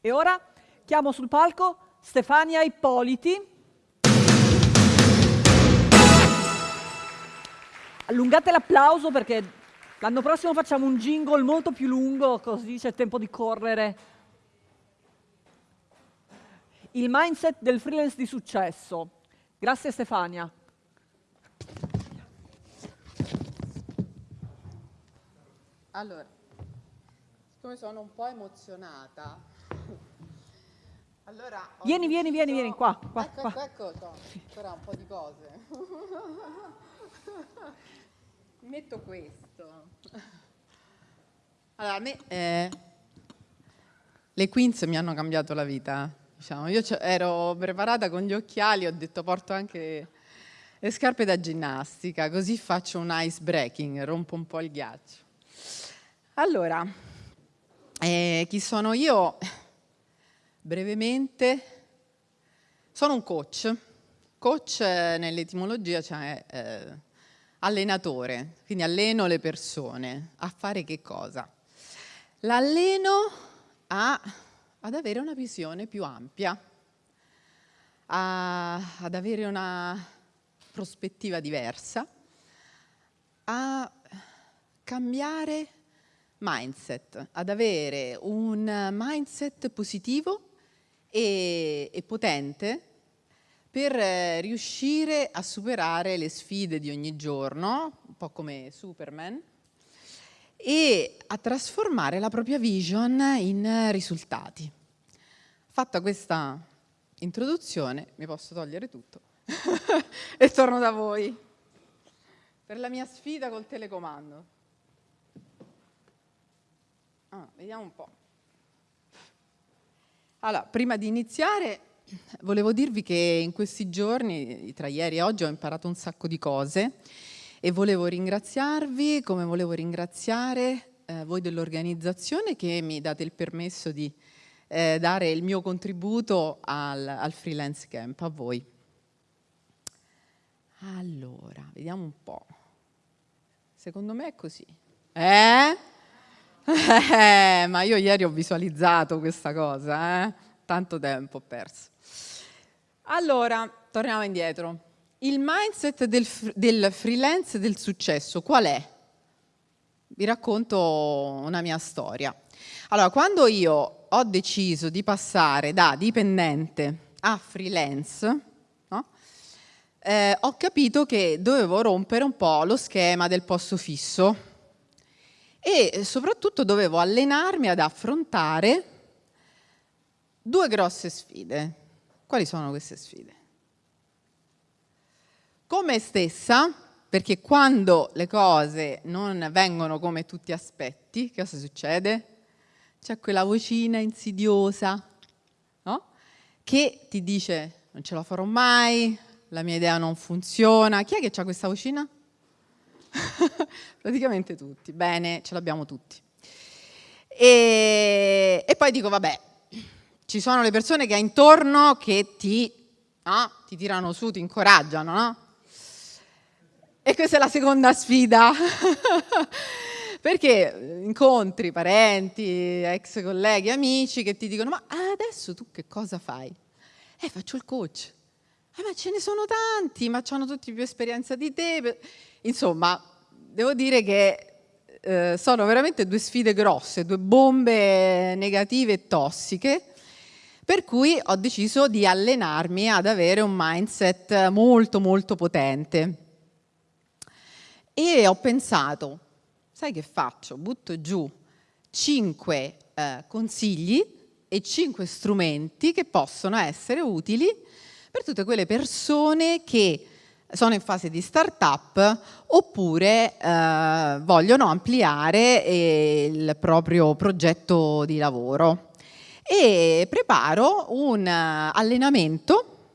E ora chiamo sul palco Stefania Ippoliti. Allungate l'applauso perché l'anno prossimo facciamo un jingle molto più lungo, così c'è tempo di correre. Il mindset del freelance di successo. Grazie Stefania. Allora, siccome sono un po' emozionata, allora Vieni, vieni, vieni, deciso- vieni, qua, qua, ecco, qua. ecco, ecco, no, ancora un po' di cose. Metto questo. Allora, a me eh, le Queens mi hanno cambiato la vita. Diciamo. Io ero preparata con gli occhiali, ho detto porto anche le scarpe da ginnastica, così faccio un ice breaking, rompo un po' il ghiaccio. Allora, eh, chi sono io? Brevemente, sono un coach. Coach eh, nell'etimologia cioè eh, allenatore, quindi alleno le persone a fare che cosa? L'alleno ad avere una visione più ampia, a- ad avere una prospettiva diversa, a cambiare mindset, ad avere un mindset positivo e, e potente per riuscire a superare le sfide di ogni giorno, un po' come Superman, e a trasformare la propria vision in risultati. Fatta questa introduzione, mi posso togliere tutto e torno da voi per la mia sfida col telecomando. Ah, vediamo un po'. Allora, prima di iniziare, volevo dirvi che in questi giorni, tra ieri e oggi, ho imparato un sacco di cose e volevo ringraziarvi, come volevo ringraziare eh, voi dell'organizzazione che mi date il permesso di eh, dare il mio contributo al, al freelance camp, a voi. Allora, vediamo un po'. Secondo me è così. Eh? Eh, ma io ieri ho visualizzato questa cosa, eh? tanto tempo ho perso. Allora, torniamo indietro. Il mindset del, del freelance del successo qual è? Vi racconto una mia storia. Allora, quando io ho deciso di passare da dipendente a freelance, eh, ho capito che dovevo rompere un po' lo schema del posto fisso e soprattutto dovevo allenarmi ad affrontare due grosse sfide. Quali sono queste sfide? Con me stessa, perché quando le cose non vengono come tu ti aspetti, che cosa succede? C'è quella vocina insidiosa, no? Che ti dice non ce la farò mai, la mia idea non funziona. Chi è che ha questa vocina? Praticamente tutti. Bene, ce l'abbiamo tutti. E, e poi dico, vabbè, ci sono le persone che hai intorno che ti, no? ti tirano su, ti incoraggiano, no? E questa è la seconda sfida. Perché incontri parenti, ex colleghi, amici che ti dicono: Ma adesso tu che cosa fai? Eh, faccio il coach. Eh, ma ce ne sono tanti, ma hanno tutti più esperienza di te. Insomma, devo dire che eh, sono veramente due sfide grosse, due bombe negative e tossiche, per cui ho deciso di allenarmi ad avere un mindset molto molto potente. E ho pensato, sai che faccio? Butto giù cinque eh, consigli e cinque strumenti che possono essere utili per tutte quelle persone che sono in fase di start-up oppure eh, vogliono ampliare eh, il proprio progetto di lavoro. E preparo un eh, allenamento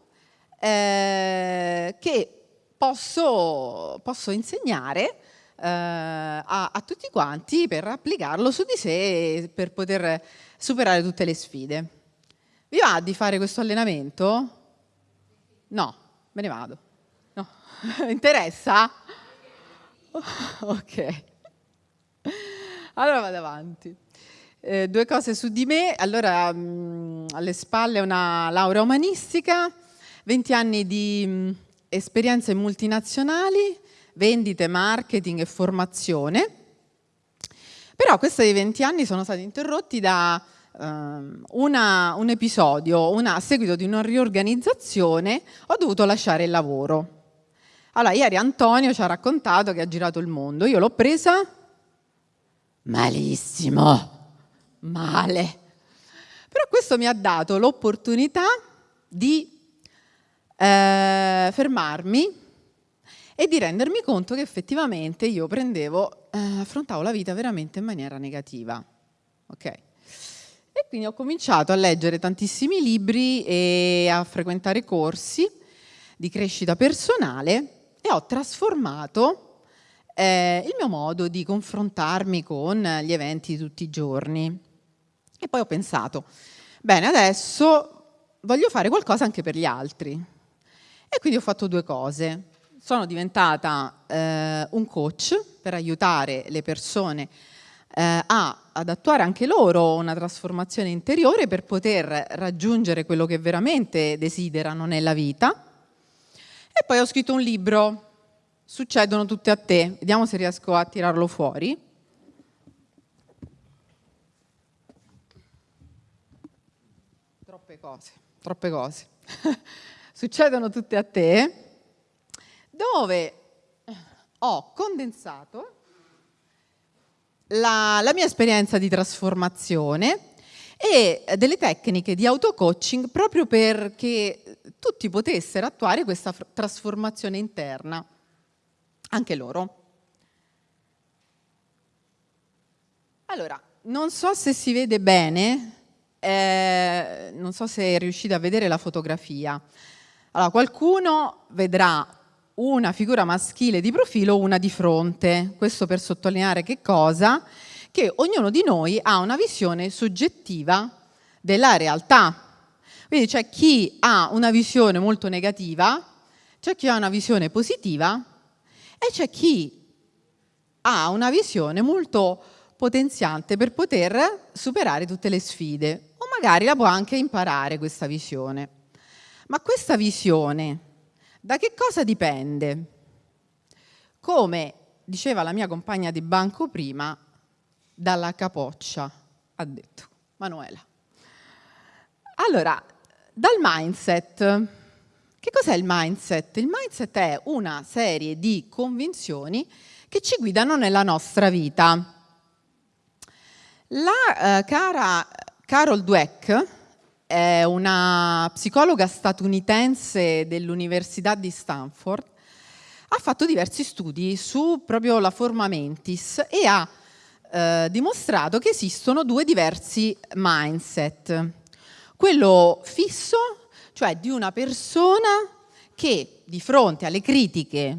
eh, che posso, posso insegnare eh, a, a tutti quanti per applicarlo su di sé per poter superare tutte le sfide. Vi va di fare questo allenamento? No, me ne vado. Interessa? Ok. Allora vado avanti. Eh, due cose su di me. Allora, mh, alle spalle una laurea umanistica, 20 anni di mh, esperienze multinazionali, vendite, marketing e formazione. Però questi 20 anni sono stati interrotti da um, una, un episodio, una, a seguito di una riorganizzazione, ho dovuto lasciare il lavoro. Allora, ieri Antonio ci ha raccontato che ha girato il mondo. Io l'ho presa malissimo, male. Però questo mi ha dato l'opportunità di eh, fermarmi e di rendermi conto che effettivamente io prendevo, eh, affrontavo la vita veramente in maniera negativa. Ok? E quindi ho cominciato a leggere tantissimi libri e a frequentare corsi di crescita personale e ho trasformato eh, il mio modo di confrontarmi con gli eventi di tutti i giorni. E poi ho pensato, bene, adesso voglio fare qualcosa anche per gli altri. E quindi ho fatto due cose sono diventata eh, un coach per aiutare le persone eh, a, ad attuare anche loro una trasformazione interiore per poter raggiungere quello che veramente desiderano nella vita. E poi ho scritto un libro, Succedono tutte a te, vediamo se riesco a tirarlo fuori. Troppe cose, troppe cose. Succedono tutte a te dove ho condensato la, la mia esperienza di trasformazione e delle tecniche di auto-coaching proprio perché tutti potessero attuare questa trasformazione interna, anche loro. Allora, non so se si vede bene, eh, non so se riuscite a vedere la fotografia. Allora, qualcuno vedrà una figura maschile di profilo, una di fronte. Questo per sottolineare che cosa? Che ognuno di noi ha una visione soggettiva della realtà. Quindi c'è chi ha una visione molto negativa, c'è chi ha una visione positiva e c'è chi ha una visione molto potenziante per poter superare tutte le sfide o magari la può anche imparare questa visione. Ma questa visione da che cosa dipende? Come diceva la mia compagna di banco prima, dalla capoccia, ha detto Manuela. Allora, dal mindset. Che cos'è il mindset? Il mindset è una serie di convinzioni che ci guidano nella nostra vita. La eh, cara Carol Dweck, è una psicologa statunitense dell'Università di Stanford, ha fatto diversi studi su proprio la forma mentis e ha eh, dimostrato che esistono due diversi mindset. Quello fisso, cioè di una persona che di fronte alle critiche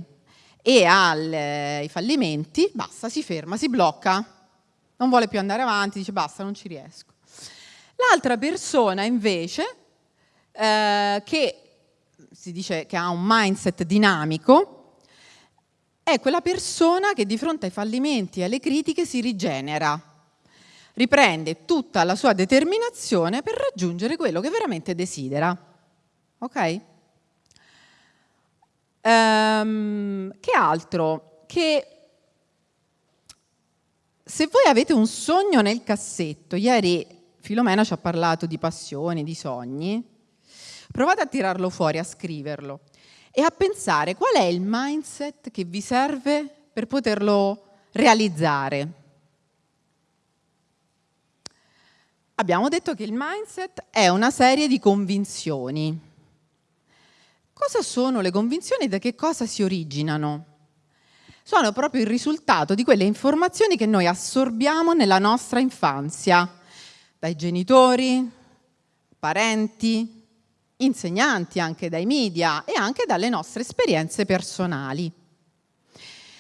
e ai fallimenti, basta, si ferma, si blocca, non vuole più andare avanti, dice basta, non ci riesco. L'altra persona invece, eh, che si dice che ha un mindset dinamico, è quella persona che di fronte ai fallimenti e alle critiche si rigenera, riprende tutta la sua determinazione per raggiungere quello che veramente desidera. Ok? Um, che altro? Che se voi avete un sogno nel cassetto, ieri Filomena ci ha parlato di passioni, di sogni. Provate a tirarlo fuori, a scriverlo e a pensare qual è il mindset che vi serve per poterlo realizzare. Abbiamo detto che il mindset è una serie di convinzioni. Cosa sono le convinzioni e da che cosa si originano? Sono proprio il risultato di quelle informazioni che noi assorbiamo nella nostra infanzia dai genitori, parenti, insegnanti, anche dai media e anche dalle nostre esperienze personali.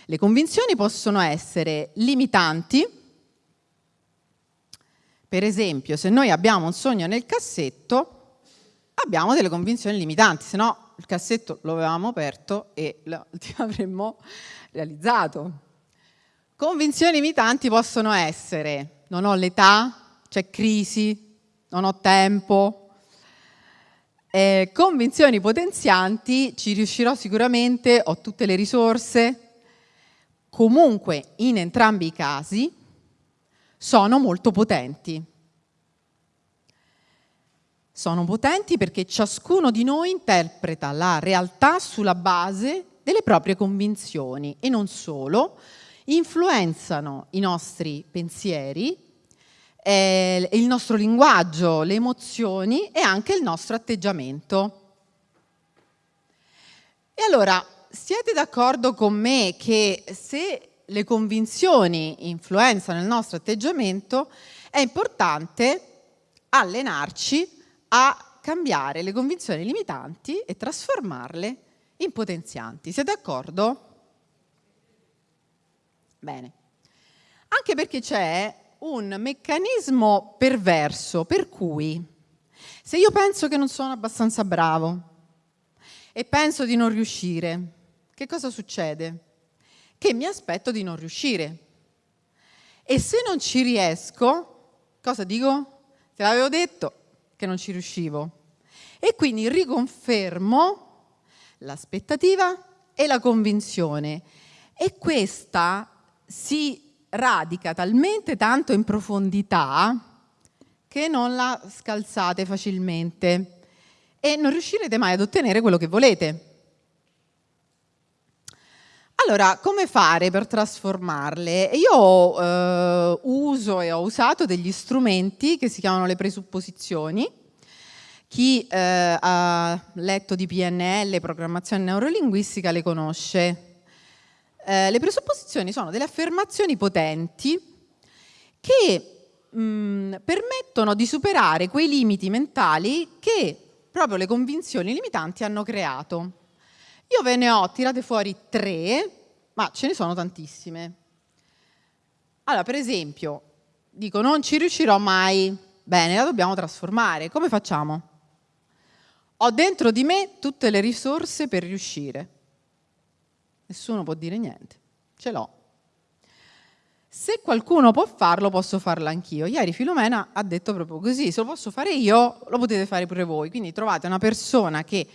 Le convinzioni possono essere limitanti, per esempio se noi abbiamo un sogno nel cassetto abbiamo delle convinzioni limitanti, se no il cassetto lo avevamo aperto e lo avremmo realizzato. Convinzioni limitanti possono essere non ho l'età, c'è crisi, non ho tempo. Eh, convinzioni potenzianti, ci riuscirò sicuramente, ho tutte le risorse. Comunque, in entrambi i casi, sono molto potenti. Sono potenti perché ciascuno di noi interpreta la realtà sulla base delle proprie convinzioni e non solo, influenzano i nostri pensieri, eh, il nostro linguaggio, le emozioni e anche il nostro atteggiamento. E allora, siete d'accordo con me che se le convinzioni influenzano il nostro atteggiamento, è importante allenarci a cambiare le convinzioni limitanti e trasformarle in potenzianti. Siete d'accordo? Bene. Anche perché c'è un meccanismo perverso per cui se io penso che non sono abbastanza bravo e penso di non riuscire, che cosa succede? Che mi aspetto di non riuscire. E se non ci riesco, cosa dico? Te l'avevo detto che non ci riuscivo. E quindi riconfermo l'aspettativa e la convinzione. E questa si radica talmente tanto in profondità che non la scalzate facilmente e non riuscirete mai ad ottenere quello che volete. Allora, come fare per trasformarle? Io eh, uso e ho usato degli strumenti che si chiamano le presupposizioni. Chi eh, ha letto di PNL, programmazione neurolinguistica, le conosce. Eh, le presupposizioni sono delle affermazioni potenti che mh, mm, permettono di superare quei limiti mentali che proprio le convinzioni limitanti hanno creato. Io ve ne ho tirate fuori tre, ma ce ne sono tantissime. Allora, per esempio, dico non ci riuscirò mai, bene, la dobbiamo trasformare. Come facciamo? Ho dentro di me tutte le risorse per riuscire. Nessuno può dire niente. Ce l'ho. Se qualcuno può farlo, posso farlo anch'io. Ieri Filomena ha detto proprio così, se lo posso fare io, lo potete fare pure voi. Quindi trovate una persona che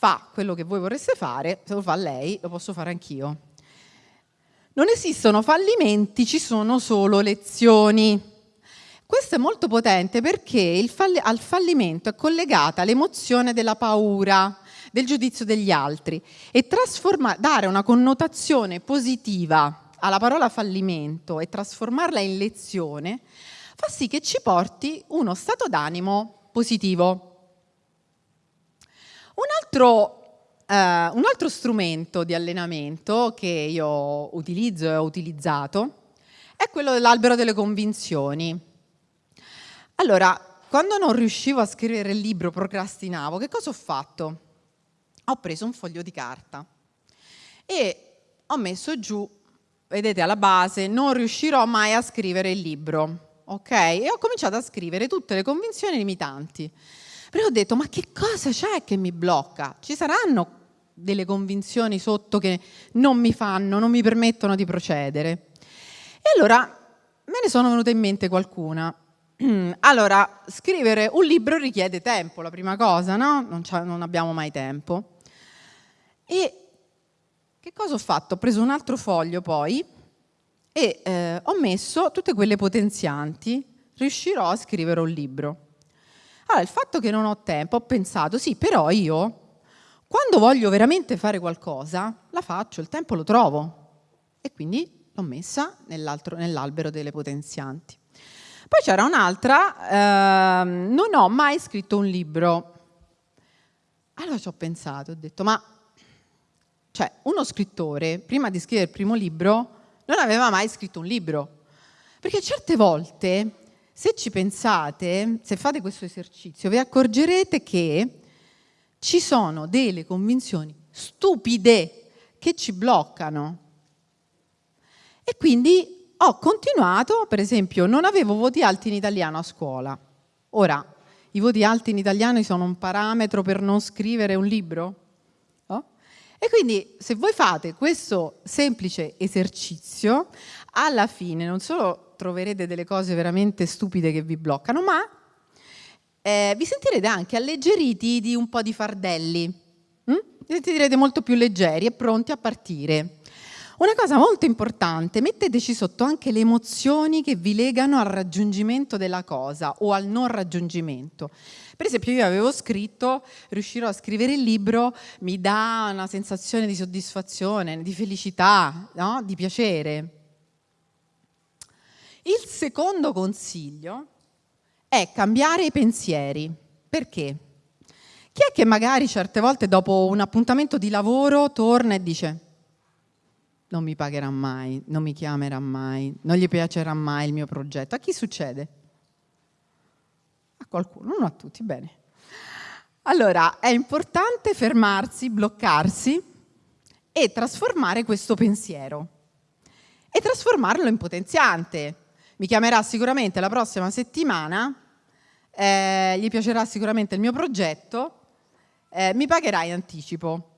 fa quello che voi vorreste fare, se lo fa lei, lo posso fare anch'io. Non esistono fallimenti, ci sono solo lezioni. Questo è molto potente perché fall al fallimento è collegata l'emozione della paura, del giudizio degli altri e dare una connotazione positiva alla parola fallimento e trasformarla in lezione fa sì che ci porti uno stato d'animo positivo. Un altro, eh, un altro strumento di allenamento che io utilizzo e ho utilizzato è quello dell'albero delle convinzioni. Allora, quando non riuscivo a scrivere il libro, procrastinavo, che cosa ho fatto? ho preso un foglio di carta e ho messo giù, vedete alla base, non riuscirò mai a scrivere il libro, ok? E ho cominciato a scrivere tutte le convinzioni limitanti. Però ho detto, ma che cosa c'è che mi blocca? Ci saranno delle convinzioni sotto che non mi fanno, non mi permettono di procedere. E allora me ne sono venute in mente qualcuna. Allora, scrivere un libro richiede tempo, la prima cosa, no? Non, non abbiamo mai tempo. E che cosa ho fatto? Ho preso un altro foglio poi e eh, ho messo tutte quelle potenzianti, riuscirò a scrivere un libro. Allora, il fatto che non ho tempo, ho pensato, sì, però io, quando voglio veramente fare qualcosa, la faccio, il tempo lo trovo. E quindi l'ho messa nell'albero delle potenzianti. Poi c'era un'altra, eh, non ho mai scritto un libro. Allora ci ho pensato, ho detto, ma cioè, uno scrittore, prima di scrivere il primo libro, non aveva mai scritto un libro. Perché certe volte, se ci pensate, se fate questo esercizio, vi accorgerete che ci sono delle convinzioni stupide che ci bloccano. E quindi ho continuato, per esempio, non avevo voti alti in italiano a scuola. Ora, i voti alti in italiano sono un parametro per non scrivere un libro? E quindi se voi fate questo semplice esercizio, alla fine non solo troverete delle cose veramente stupide che vi bloccano, ma eh, vi sentirete anche alleggeriti di un po' di fardelli. Mm? Vi sentirete molto più leggeri e pronti a partire. Una cosa molto importante, metteteci sotto anche le emozioni che vi legano al raggiungimento della cosa o al non raggiungimento. Per esempio io avevo scritto, riuscirò a scrivere il libro, mi dà una sensazione di soddisfazione, di felicità, no? di piacere. Il secondo consiglio è cambiare i pensieri. Perché? Chi è che magari certe volte dopo un appuntamento di lavoro torna e dice non mi pagherà mai, non mi chiamerà mai, non gli piacerà mai il mio progetto. A chi succede? A qualcuno, non a tutti, bene. Allora, è importante fermarsi, bloccarsi e trasformare questo pensiero e trasformarlo in potenziante. Mi chiamerà sicuramente la prossima settimana, eh, gli piacerà sicuramente il mio progetto, eh, mi pagherà in anticipo.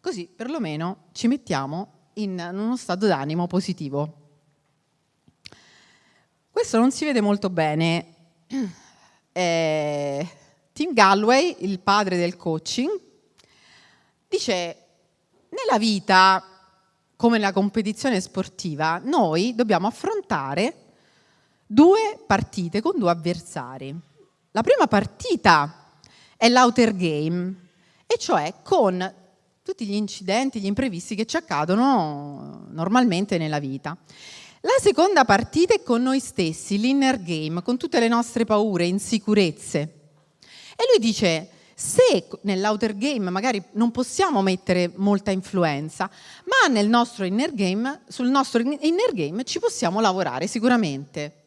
Così perlomeno ci mettiamo in uno stato d'animo positivo. Questo non si vede molto bene. Eh, Tim Galloway, il padre del coaching, dice nella vita, come nella competizione sportiva, noi dobbiamo affrontare due partite con due avversari. La prima partita è l'outer game, e cioè con tutti gli incidenti, gli imprevisti che ci accadono normalmente nella vita. La seconda partita è con noi stessi, l'inner game, con tutte le nostre paure, insicurezze. E lui dice, se nell'outer game magari non possiamo mettere molta influenza, ma nel nostro inner game, sul nostro inner game ci possiamo lavorare sicuramente.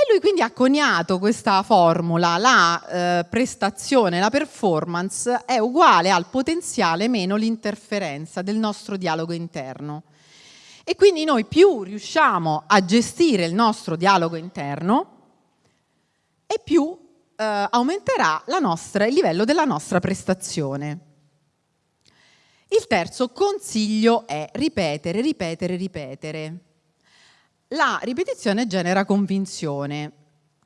E lui quindi ha coniato questa formula, la eh, prestazione, la performance è uguale al potenziale meno l'interferenza del nostro dialogo interno. E quindi noi più riusciamo a gestire il nostro dialogo interno e più eh, aumenterà nostra, il livello della nostra prestazione. Il terzo consiglio è ripetere, ripetere, ripetere. La ripetizione genera convinzione.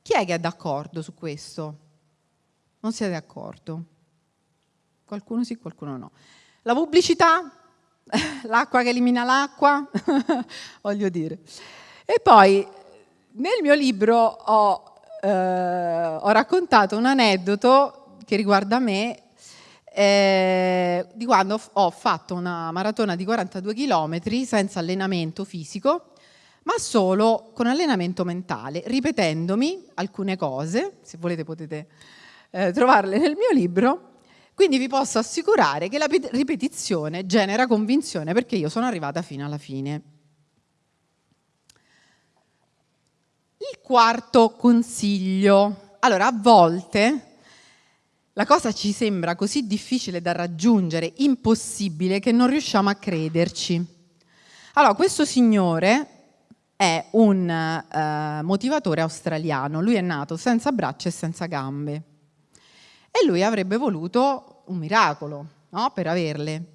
Chi è che è d'accordo su questo? Non siete d'accordo? Qualcuno sì, qualcuno no. La pubblicità? L'acqua che elimina l'acqua? Voglio dire. E poi nel mio libro ho, eh, ho raccontato un aneddoto che riguarda me eh, di quando ho fatto una maratona di 42 km senza allenamento fisico ma solo con allenamento mentale, ripetendomi alcune cose, se volete potete eh, trovarle nel mio libro, quindi vi posso assicurare che la ripetizione genera convinzione perché io sono arrivata fino alla fine. Il quarto consiglio. Allora, a volte la cosa ci sembra così difficile da raggiungere, impossibile, che non riusciamo a crederci. Allora, questo signore è un eh, motivatore australiano. Lui è nato senza braccia e senza gambe. E lui avrebbe voluto un miracolo no? per averle.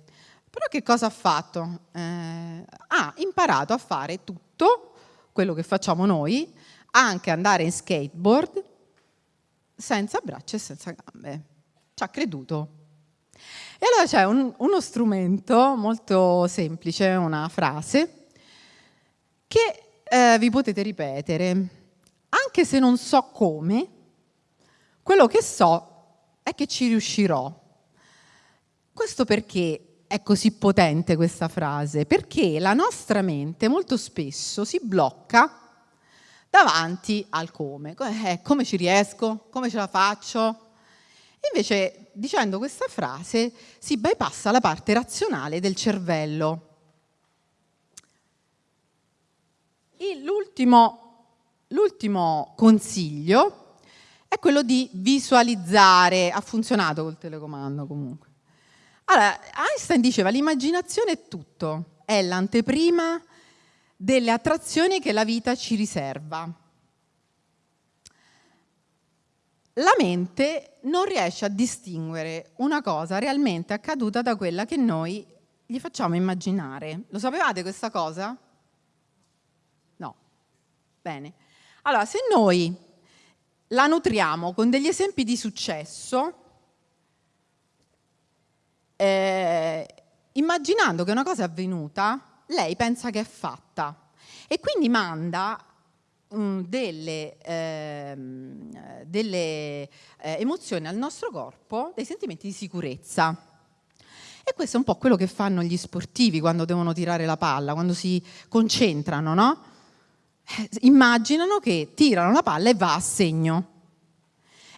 Però che cosa ha fatto? Eh, ha imparato a fare tutto quello che facciamo noi, anche andare in skateboard senza braccia e senza gambe. Ci ha creduto. E allora c'è un, uno strumento molto semplice, una frase, che eh, vi potete ripetere, anche se non so come, quello che so è che ci riuscirò. Questo perché è così potente questa frase? Perché la nostra mente molto spesso si blocca davanti al come. Eh, come ci riesco? Come ce la faccio? Invece, dicendo questa frase, si bypassa la parte razionale del cervello L'ultimo consiglio è quello di visualizzare. Ha funzionato col telecomando comunque. Allora, Einstein diceva l'immaginazione è tutto, è l'anteprima delle attrazioni che la vita ci riserva. La mente non riesce a distinguere una cosa realmente accaduta da quella che noi gli facciamo immaginare. Lo sapevate questa cosa? Bene. Allora, se noi la nutriamo con degli esempi di successo, eh, immaginando che una cosa è avvenuta, lei pensa che è fatta e quindi manda um, delle, ehm, delle eh, emozioni al nostro corpo, dei sentimenti di sicurezza. E questo è un po' quello che fanno gli sportivi quando devono tirare la palla, quando si concentrano, no? Eh, immaginano che tirano la palla e va a segno.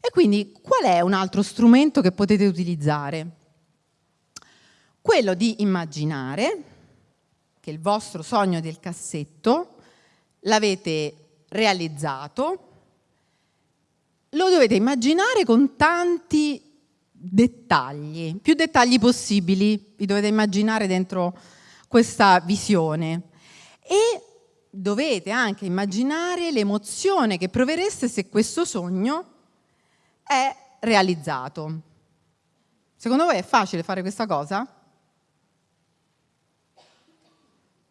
E quindi qual è un altro strumento che potete utilizzare? Quello di immaginare che il vostro sogno del cassetto l'avete realizzato, lo dovete immaginare con tanti dettagli, più dettagli possibili, vi dovete immaginare dentro questa visione. E dovete anche immaginare l'emozione che provereste se questo sogno è realizzato. Secondo voi è facile fare questa cosa?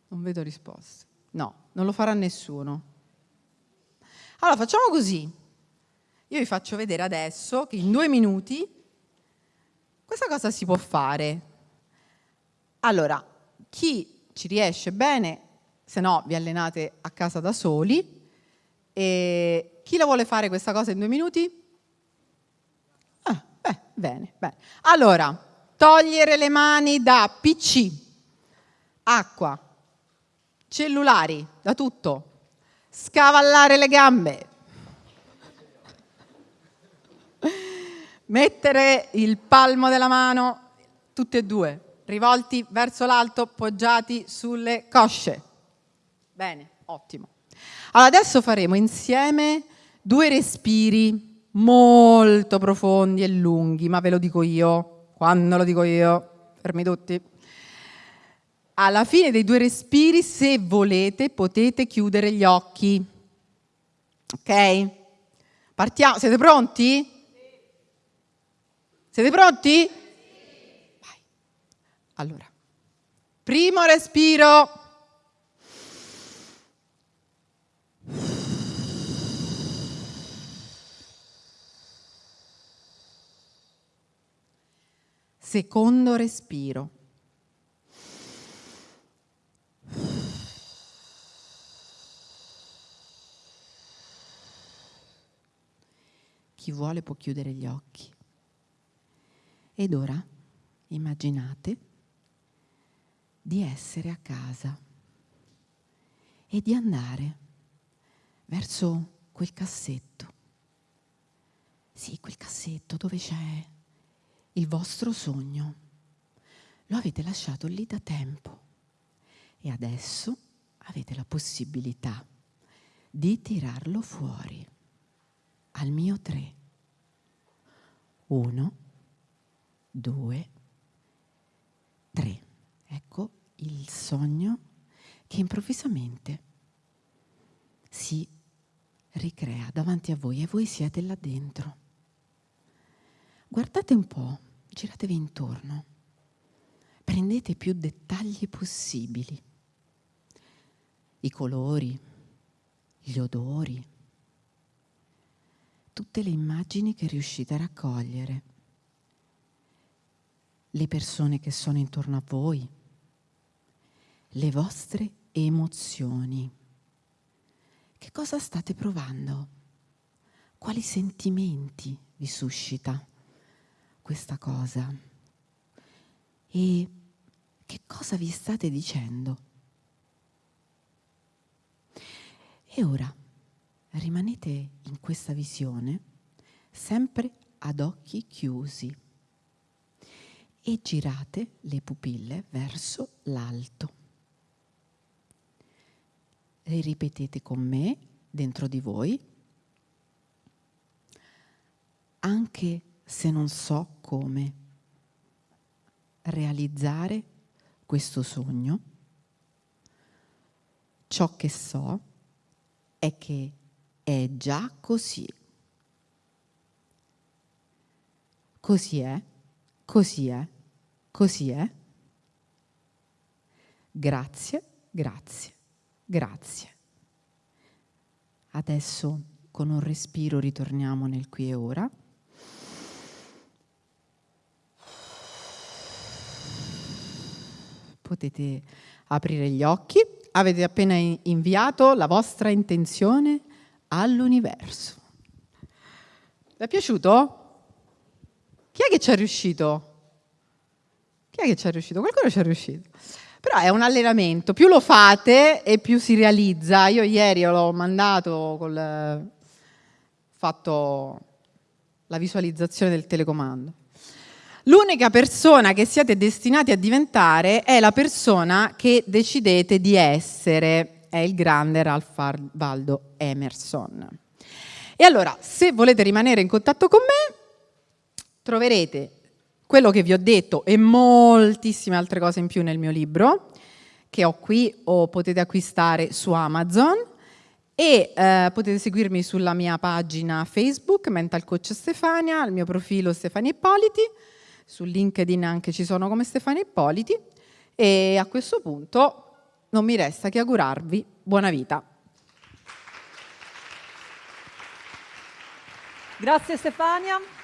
Non vedo risposte. No, non lo farà nessuno. Allora facciamo così. Io vi faccio vedere adesso che in due minuti questa cosa si può fare. Allora, chi ci riesce bene se no vi allenate a casa da soli. E chi la vuole fare questa cosa in due minuti? Ah, beh, bene, bene. Allora, togliere le mani da PC, acqua, cellulari, da tutto, scavallare le gambe, mettere il palmo della mano, tutte e due, rivolti verso l'alto, poggiati sulle cosce. Bene, ottimo. Allora adesso faremo insieme due respiri molto profondi e lunghi, ma ve lo dico io, quando lo dico io, fermi tutti. Alla fine dei due respiri, se volete, potete chiudere gli occhi. Ok? Partiamo, siete pronti? Siete pronti? Vai. Allora, primo respiro. Secondo respiro. Chi vuole può chiudere gli occhi. Ed ora immaginate di essere a casa e di andare verso quel cassetto. Sì, quel cassetto dove c'è il vostro sogno. Lo avete lasciato lì da tempo e adesso avete la possibilità di tirarlo fuori al mio tre. Uno, due, tre. Ecco il sogno che improvvisamente si ricrea davanti a voi e voi siete là dentro. Guardate un po', giratevi intorno, prendete più dettagli possibili, i colori, gli odori, tutte le immagini che riuscite a raccogliere, le persone che sono intorno a voi, le vostre emozioni. Che cosa state provando? Quali sentimenti vi suscita? Questa cosa? E che cosa vi state dicendo? E ora rimanete in questa visione sempre ad occhi chiusi e girate le pupille verso l'alto. E ripetete con me dentro di voi anche se non so come realizzare questo sogno, ciò che so è che è già così. Così è, così è, così è. Grazie, grazie, grazie. Adesso con un respiro ritorniamo nel qui e ora. Potete aprire gli occhi. Avete appena inviato la vostra intenzione all'universo. Vi è piaciuto? Chi è che ci è riuscito? Chi è che ci è riuscito? Qualcuno ci è riuscito. Però è un allenamento, più lo fate e più si realizza. Io ieri l'ho mandato col fatto la visualizzazione del telecomando. L'unica persona che siete destinati a diventare è la persona che decidete di essere, è il grande Ralph Waldo Emerson. E allora, se volete rimanere in contatto con me, troverete quello che vi ho detto e moltissime altre cose in più nel mio libro, che ho qui o potete acquistare su Amazon e eh, potete seguirmi sulla mia pagina Facebook, Mental Coach Stefania, il mio profilo Stefania Ippoliti, su LinkedIn anche ci sono come Stefania Ippoliti e a questo punto non mi resta che augurarvi buona vita. Grazie Stefania.